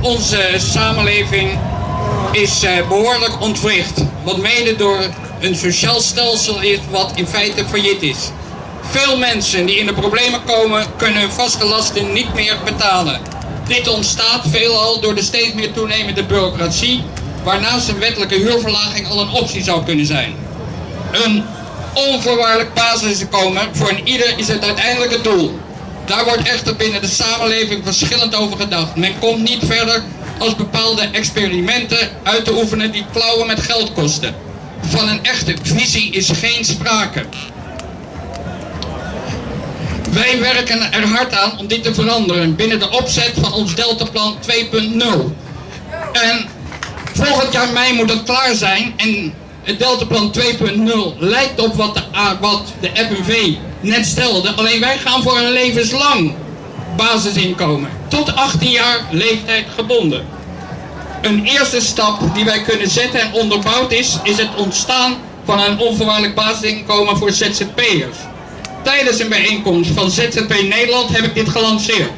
Onze samenleving is eh, behoorlijk ontwricht. Wat mede door een sociaal stelsel is wat in feite failliet is. Veel mensen die in de problemen komen kunnen hun vaste lasten niet meer betalen. Dit ontstaat veelal door de steeds meer toenemende bureaucratie, waarnaast een wettelijke huurverlaging al een optie zou kunnen zijn. Een onvoorwaardelijk basisinkomen voor een ieder is het uiteindelijke doel. Daar wordt echter binnen de samenleving verschillend over gedacht. Men komt niet verder als bepaalde experimenten uit te oefenen die klauwen met geld kosten. Van een echte visie is geen sprake. Wij werken er hard aan om dit te veranderen binnen de opzet van ons Deltaplan 2.0. En volgend jaar mei moet het klaar zijn en het Deltaplan 2.0 lijkt op wat de, wat de FNV net stelde. Alleen wij gaan voor een levenslang basisinkomen. Tot 18 jaar leeftijd gebonden. Een eerste stap die wij kunnen zetten en onderbouwd is, is het ontstaan van een onvoorwaardelijk basisinkomen voor ZZP'ers. Tijdens een bijeenkomst van ZZP Nederland heb ik dit gelanceerd.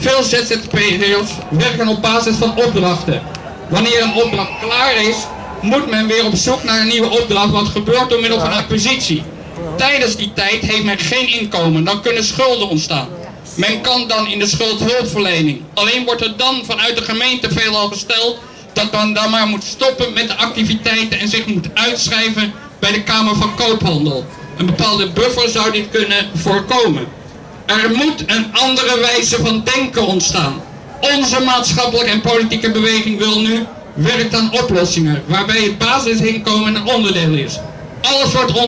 Veel ZZP'ers werken op basis van opdrachten. Wanneer een opdracht klaar is, moet men weer op zoek naar een nieuwe opdracht, wat gebeurt door middel van acquisitie. Tijdens die tijd heeft men geen inkomen, dan kunnen schulden ontstaan. Men kan dan in de schuldhulpverlening. Alleen wordt er dan vanuit de gemeente veelal gesteld dat men dan maar moet stoppen met de activiteiten en zich moet uitschrijven bij de Kamer van Koophandel. Een bepaalde buffer zou dit kunnen voorkomen. Er moet een andere wijze van denken ontstaan. Onze maatschappelijke en politieke beweging wil nu werkt aan oplossingen waarbij het basisinkomen een onderdeel is. Alles wordt